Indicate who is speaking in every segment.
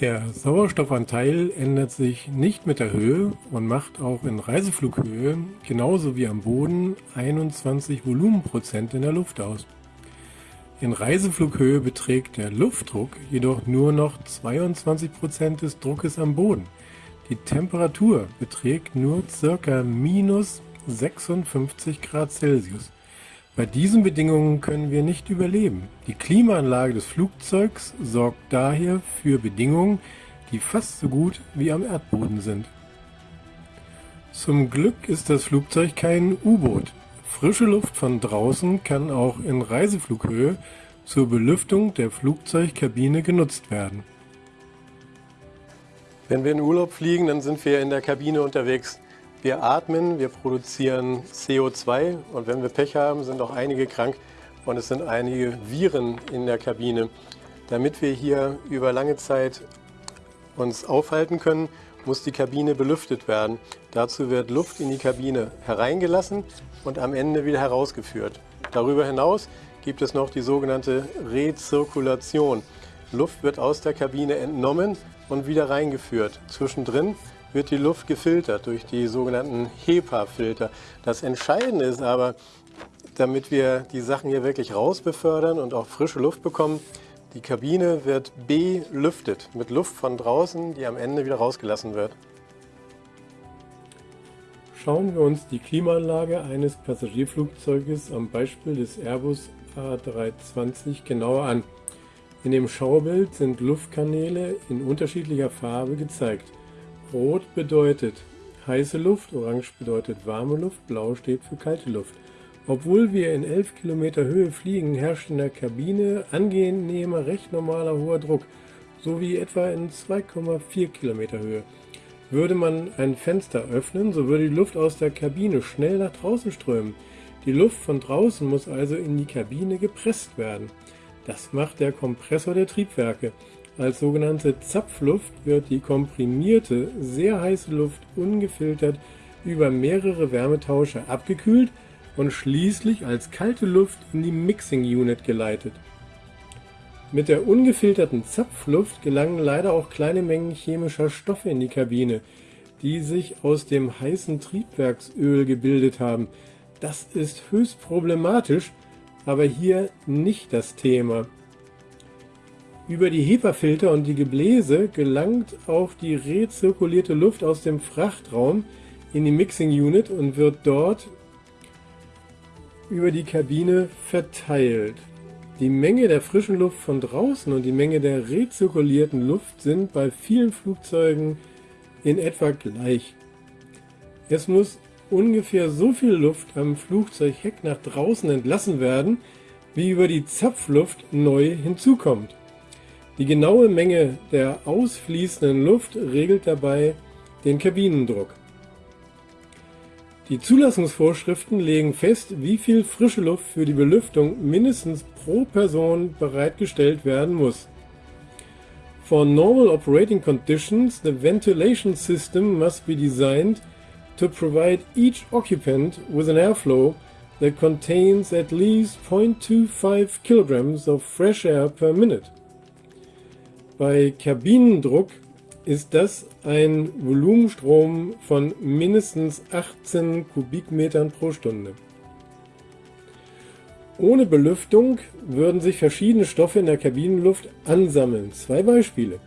Speaker 1: Der Sauerstoffanteil ändert sich nicht mit der Höhe und macht auch in Reiseflughöhe genauso wie am Boden 21 Volumenprozent in der Luft aus. In Reiseflughöhe beträgt der Luftdruck jedoch nur noch 22 Prozent des Druckes am Boden. Die Temperatur beträgt nur ca. minus 56 Grad Celsius. Bei diesen Bedingungen können wir nicht überleben. Die Klimaanlage des Flugzeugs sorgt daher für Bedingungen, die fast so gut wie am Erdboden sind. Zum Glück ist das Flugzeug kein U-Boot. Frische Luft von draußen kann auch in Reiseflughöhe zur Belüftung der Flugzeugkabine genutzt werden.
Speaker 2: Wenn wir in Urlaub fliegen, dann sind wir in der Kabine unterwegs. Wir atmen, wir produzieren CO2 und wenn wir Pech haben, sind auch einige krank und es sind einige Viren in der Kabine. Damit wir hier über lange Zeit uns aufhalten können, muss die Kabine belüftet werden. Dazu wird Luft in die Kabine hereingelassen und am Ende wieder herausgeführt. Darüber hinaus gibt es noch die sogenannte Rezirkulation. Luft wird aus der Kabine entnommen und wieder reingeführt. Zwischendrin wird die Luft gefiltert durch die sogenannten HEPA-Filter. Das Entscheidende ist aber, damit wir die Sachen hier wirklich rausbefördern und auch frische Luft bekommen, die Kabine wird belüftet mit Luft von draußen, die am Ende wieder rausgelassen wird.
Speaker 1: Schauen wir uns die Klimaanlage eines Passagierflugzeuges am Beispiel des Airbus A320 genauer an. In dem Schaubild sind Luftkanäle in unterschiedlicher Farbe gezeigt. Rot bedeutet heiße Luft, orange bedeutet warme Luft, blau steht für kalte Luft. Obwohl wir in 11 Kilometer Höhe fliegen, herrscht in der Kabine angenehmer, recht normaler hoher Druck, sowie etwa in 2,4 Kilometer Höhe. Würde man ein Fenster öffnen, so würde die Luft aus der Kabine schnell nach draußen strömen. Die Luft von draußen muss also in die Kabine gepresst werden. Das macht der Kompressor der Triebwerke. Als sogenannte Zapfluft wird die komprimierte, sehr heiße Luft ungefiltert über mehrere Wärmetauscher abgekühlt und schließlich als kalte Luft in die Mixing Unit geleitet. Mit der ungefilterten Zapfluft gelangen leider auch kleine Mengen chemischer Stoffe in die Kabine, die sich aus dem heißen Triebwerksöl gebildet haben. Das ist höchst problematisch, aber hier nicht das Thema. Über die HEPA-Filter und die Gebläse gelangt auch die rezirkulierte Luft aus dem Frachtraum in die Mixing Unit und wird dort über die Kabine verteilt. Die Menge der frischen Luft von draußen und die Menge der rezirkulierten Luft sind bei vielen Flugzeugen in etwa gleich. Es muss ungefähr so viel Luft am Flugzeugheck nach draußen entlassen werden, wie über die Zapfluft neu hinzukommt. Die genaue Menge der ausfließenden Luft regelt dabei den Kabinendruck. Die Zulassungsvorschriften legen fest, wie viel frische Luft für die Belüftung mindestens pro Person bereitgestellt werden muss. For normal operating conditions, the ventilation system must be designed to provide each occupant with an airflow that contains at least 0.25 kilograms of fresh air per minute. Bei Kabinendruck ist das ein Volumenstrom von mindestens 18 Kubikmetern pro Stunde. Ohne Belüftung würden sich verschiedene Stoffe in der Kabinenluft ansammeln. Zwei Beispiele.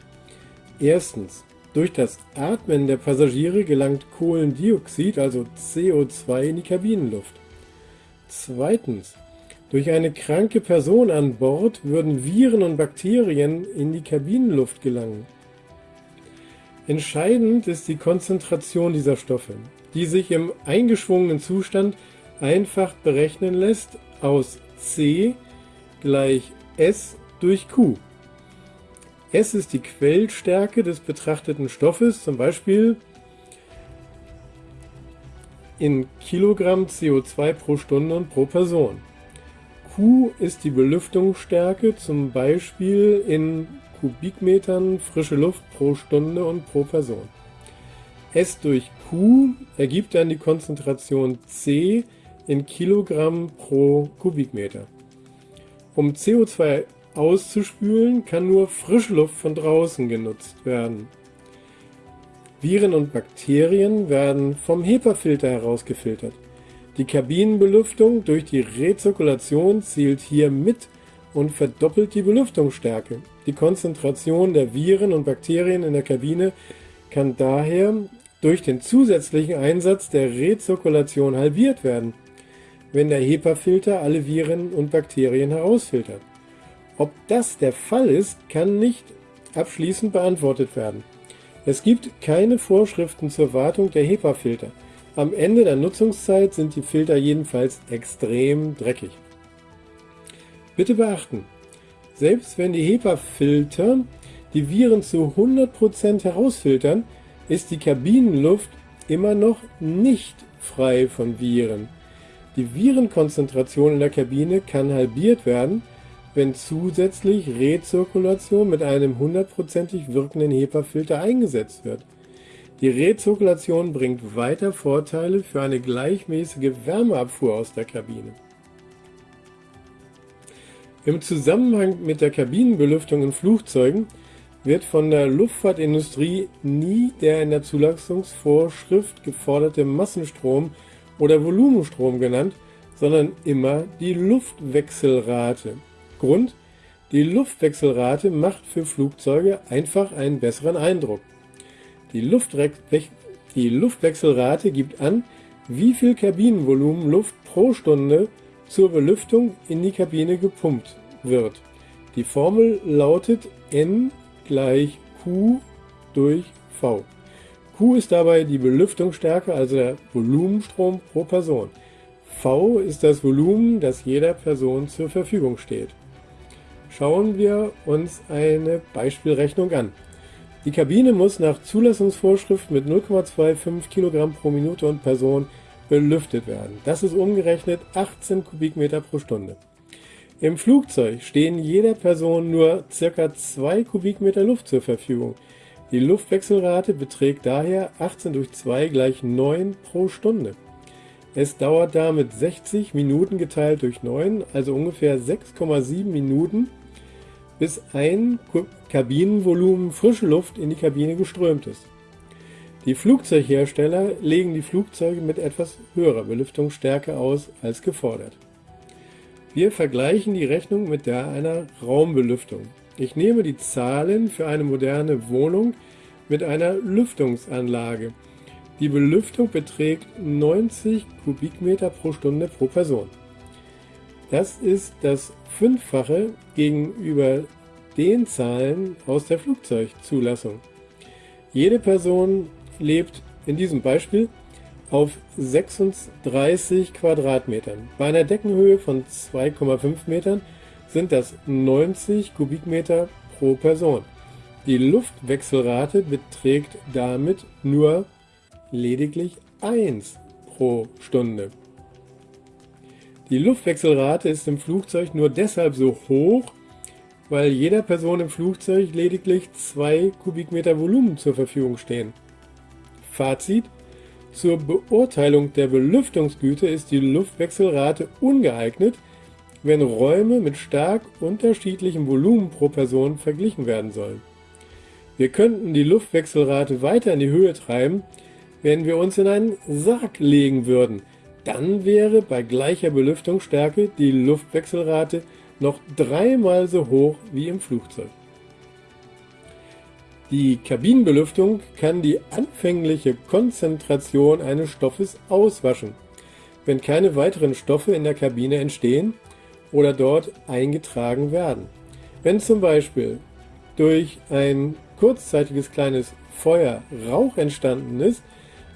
Speaker 1: Erstens, durch das Atmen der Passagiere gelangt Kohlendioxid, also CO2, in die Kabinenluft. Zweitens, durch eine kranke Person an Bord würden Viren und Bakterien in die Kabinenluft gelangen. Entscheidend ist die Konzentration dieser Stoffe, die sich im eingeschwungenen Zustand einfach berechnen lässt aus C gleich S durch Q. S ist die Quellstärke des betrachteten Stoffes, zum Beispiel in Kilogramm CO2 pro Stunde und pro Person. Q ist die Belüftungsstärke, zum Beispiel in Kubikmetern frische Luft pro Stunde und pro Person. S durch Q ergibt dann die Konzentration C in Kilogramm pro Kubikmeter. Um CO2 auszuspülen, kann nur Frischluft von draußen genutzt werden. Viren und Bakterien werden vom HEPA-Filter herausgefiltert. Die Kabinenbelüftung durch die Rezirkulation zielt hier mit und verdoppelt die Belüftungsstärke. Die Konzentration der Viren und Bakterien in der Kabine kann daher durch den zusätzlichen Einsatz der Rezirkulation halbiert werden, wenn der HEPA-Filter alle Viren und Bakterien herausfiltert. Ob das der Fall ist, kann nicht abschließend beantwortet werden. Es gibt keine Vorschriften zur Wartung der HEPA-Filter. Am Ende der Nutzungszeit sind die Filter jedenfalls extrem dreckig. Bitte beachten, selbst wenn die HEPA-Filter die Viren zu 100% herausfiltern, ist die Kabinenluft immer noch nicht frei von Viren. Die Virenkonzentration in der Kabine kann halbiert werden, wenn zusätzlich Rezirkulation mit einem hundertprozentig wirkenden HEPA-Filter eingesetzt wird. Die Rezirkulation bringt weiter Vorteile für eine gleichmäßige Wärmeabfuhr aus der Kabine. Im Zusammenhang mit der Kabinenbelüftung in Flugzeugen wird von der Luftfahrtindustrie nie der in der Zulassungsvorschrift geforderte Massenstrom oder Volumenstrom genannt, sondern immer die Luftwechselrate. Grund, die Luftwechselrate macht für Flugzeuge einfach einen besseren Eindruck. Die, die Luftwechselrate gibt an, wie viel Kabinenvolumen Luft pro Stunde zur Belüftung in die Kabine gepumpt wird. Die Formel lautet N gleich Q durch V. Q ist dabei die Belüftungsstärke, also der Volumenstrom pro Person. V ist das Volumen, das jeder Person zur Verfügung steht. Schauen wir uns eine Beispielrechnung an. Die Kabine muss nach Zulassungsvorschrift mit 0,25 Kilogramm pro Minute und Person belüftet werden. Das ist umgerechnet 18 Kubikmeter pro Stunde. Im Flugzeug stehen jeder Person nur ca. 2 Kubikmeter Luft zur Verfügung. Die Luftwechselrate beträgt daher 18 durch 2 gleich 9 pro Stunde. Es dauert damit 60 Minuten geteilt durch 9, also ungefähr 6,7 Minuten, bis ein Kabinenvolumen frische Luft in die Kabine geströmt ist. Die Flugzeughersteller legen die Flugzeuge mit etwas höherer Belüftungsstärke aus als gefordert. Wir vergleichen die Rechnung mit der einer Raumbelüftung. Ich nehme die Zahlen für eine moderne Wohnung mit einer Lüftungsanlage. Die Belüftung beträgt 90 Kubikmeter pro Stunde pro Person. Das ist das Fünffache gegenüber den Zahlen aus der Flugzeugzulassung. Jede Person lebt in diesem Beispiel auf 36 Quadratmetern. Bei einer Deckenhöhe von 2,5 Metern sind das 90 Kubikmeter pro Person. Die Luftwechselrate beträgt damit nur lediglich 1 pro Stunde. Die Luftwechselrate ist im Flugzeug nur deshalb so hoch, weil jeder Person im Flugzeug lediglich 2 Kubikmeter Volumen zur Verfügung stehen. Fazit. Zur Beurteilung der Belüftungsgüte ist die Luftwechselrate ungeeignet, wenn Räume mit stark unterschiedlichem Volumen pro Person verglichen werden sollen. Wir könnten die Luftwechselrate weiter in die Höhe treiben, wenn wir uns in einen Sarg legen würden. Dann wäre bei gleicher Belüftungsstärke die Luftwechselrate noch dreimal so hoch wie im Flugzeug. Die Kabinenbelüftung kann die anfängliche Konzentration eines Stoffes auswaschen, wenn keine weiteren Stoffe in der Kabine entstehen oder dort eingetragen werden. Wenn zum Beispiel durch ein kurzzeitiges kleines Feuer Rauch entstanden ist,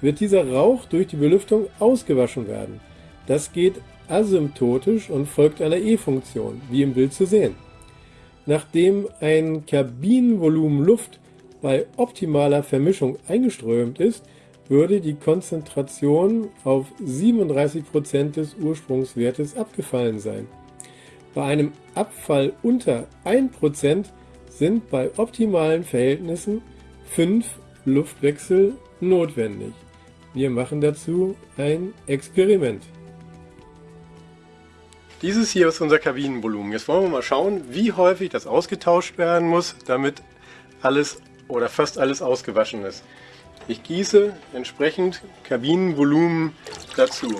Speaker 1: wird dieser Rauch durch die Belüftung ausgewaschen werden. Das geht asymptotisch und folgt einer E-Funktion, wie im Bild zu sehen. Nachdem ein Kabinenvolumen Luft bei optimaler Vermischung eingeströmt ist, würde die Konzentration auf 37% des Ursprungswertes abgefallen sein. Bei einem Abfall unter 1% sind bei optimalen Verhältnissen 5 Luftwechsel notwendig. Wir machen dazu ein Experiment.
Speaker 2: Dieses hier ist unser Kabinenvolumen. Jetzt wollen wir mal schauen, wie häufig das ausgetauscht werden muss, damit alles oder fast alles ausgewaschen ist. Ich gieße entsprechend Kabinenvolumen dazu.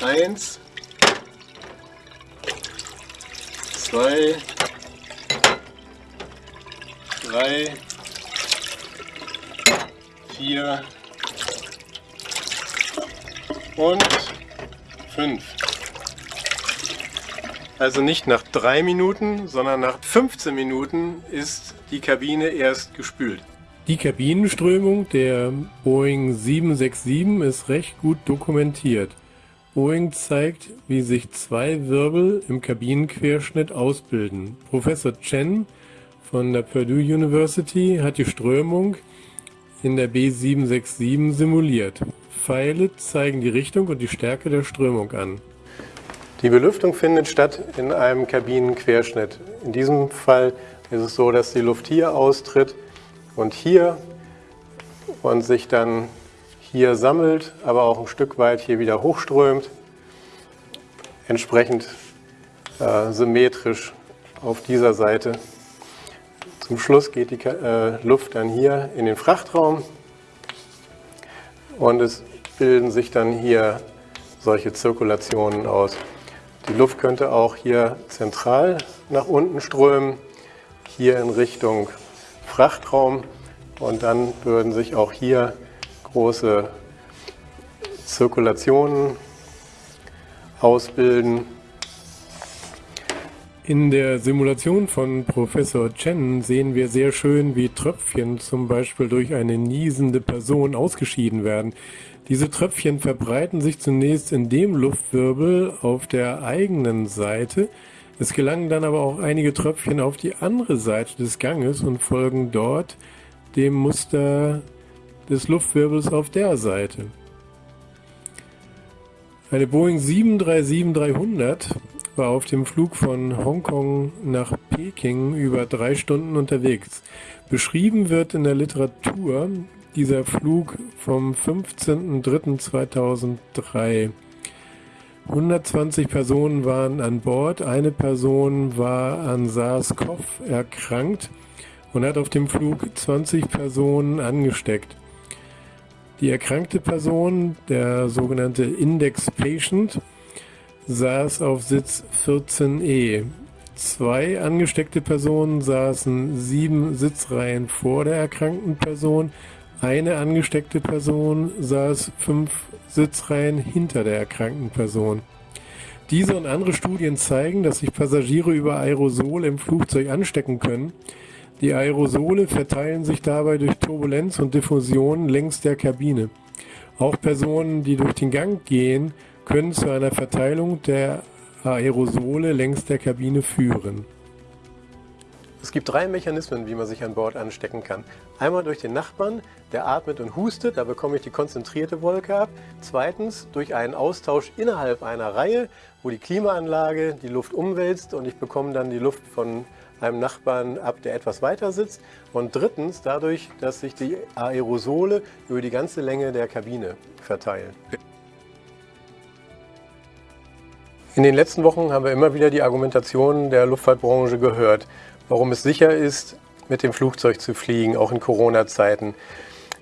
Speaker 2: Eins, zwei, drei, vier und fünf. Also nicht nach drei Minuten, sondern nach 15 Minuten ist die Kabine erst gespült.
Speaker 1: Die Kabinenströmung der Boeing 767 ist recht gut dokumentiert. Boeing zeigt, wie sich zwei Wirbel im Kabinenquerschnitt ausbilden. Professor Chen von der Purdue University hat die Strömung in der B767 simuliert. Pfeile zeigen die Richtung und die Stärke der Strömung an.
Speaker 2: Die Belüftung findet statt in einem Kabinenquerschnitt. In diesem Fall ist es so, dass die Luft hier austritt und hier und sich dann hier sammelt, aber auch ein Stück weit hier wieder hochströmt, entsprechend äh, symmetrisch auf dieser Seite. Zum Schluss geht die äh, Luft dann hier in den Frachtraum und es bilden sich dann hier solche Zirkulationen aus. Die Luft könnte auch hier zentral nach unten strömen, hier in Richtung Frachtraum und dann würden sich auch hier große Zirkulationen ausbilden.
Speaker 1: In der Simulation von Professor Chen sehen wir sehr schön, wie Tröpfchen zum Beispiel durch eine niesende Person ausgeschieden werden. Diese Tröpfchen verbreiten sich zunächst in dem Luftwirbel auf der eigenen Seite. Es gelangen dann aber auch einige Tröpfchen auf die andere Seite des Ganges und folgen dort dem Muster des Luftwirbels auf der Seite. Eine Boeing 737-300 war auf dem Flug von Hongkong nach Peking über drei Stunden unterwegs. Beschrieben wird in der Literatur dieser Flug vom 15.03.2003. 120 Personen waren an Bord, eine Person war an SARS-CoV erkrankt und hat auf dem Flug 20 Personen angesteckt. Die erkrankte Person, der sogenannte Index Patient, saß auf Sitz 14e. Zwei angesteckte Personen saßen sieben Sitzreihen vor der erkrankten Person, eine angesteckte Person saß fünf Sitzreihen hinter der erkrankten Person. Diese und andere Studien zeigen, dass sich Passagiere über Aerosole im Flugzeug anstecken können. Die Aerosole verteilen sich dabei durch Turbulenz und Diffusion längs der Kabine. Auch Personen, die durch den Gang gehen, können zu einer Verteilung der Aerosole längs der Kabine führen.
Speaker 2: Es gibt drei Mechanismen, wie man sich an Bord anstecken kann. Einmal durch den Nachbarn, der atmet und hustet, da bekomme ich die konzentrierte Wolke ab. Zweitens durch einen Austausch innerhalb einer Reihe, wo die Klimaanlage die Luft umwälzt und ich bekomme dann die Luft von einem Nachbarn ab, der etwas weiter sitzt. Und drittens dadurch, dass sich die Aerosole über die ganze Länge der Kabine verteilen. In den letzten Wochen haben wir immer wieder die Argumentation der Luftfahrtbranche gehört warum es sicher ist, mit dem Flugzeug zu fliegen, auch in Corona-Zeiten.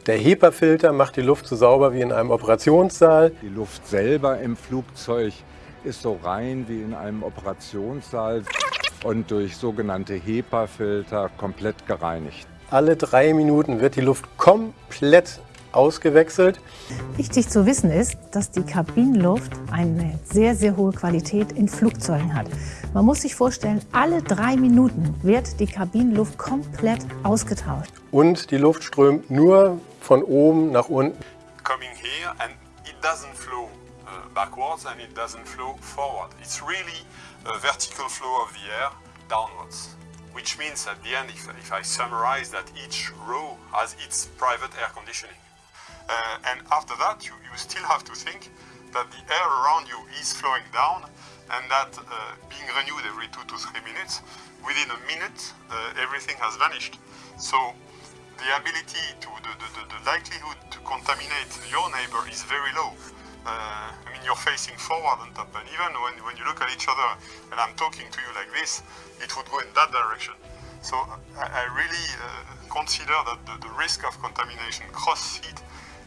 Speaker 2: Der HEPA-Filter macht die Luft so sauber wie in einem Operationssaal.
Speaker 3: Die Luft selber im Flugzeug ist so rein wie in einem Operationssaal und durch sogenannte HEPA-Filter komplett gereinigt.
Speaker 2: Alle drei Minuten wird die Luft komplett ausgewechselt.
Speaker 4: Wichtig zu wissen ist, dass die Kabinenluft eine sehr, sehr hohe Qualität in Flugzeugen hat. Man muss sich vorstellen, alle drei Minuten wird die Kabinenluft komplett ausgetauscht.
Speaker 2: Und die Luft strömt nur von oben nach unten.
Speaker 5: Coming here and it doesn't flow uh, backwards and it doesn't flow forward. It's really a vertical flow of the air downwards. Which means at the end, if, if I summarize that each row has its private air conditioning. Uh, and after that, you, you still have to think that the air around you is flowing down and that uh, being renewed every two to three minutes, within a minute, uh, everything has vanished. So the ability to, the, the, the, likelihood to contaminate your neighbor is very low. uh, I mean, you're facing forward on top, and even when, when you look at each other and I'm talking to you like this, it would go in that direction. So I, I really uh, consider that the, the risk of contamination cross-seed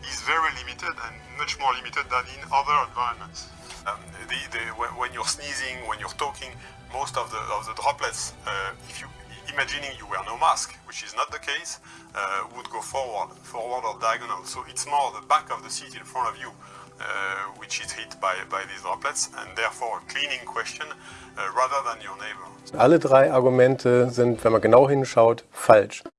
Speaker 5: is very limited and much more limited than in other environments. Um, the, the, when, you're sneezing, when you're talking, most of the, of the droplets, uh, if you imagining you wear no mask, which is not the case, uh, would go forward, forward or diagonal. So it's more the back of the seat in front of you uh, which is hit by, by these droplets and therefore a cleaning question uh, rather than your neighbor.
Speaker 2: Alle drei Argumente sind, wenn man genau hinschaut, falsch.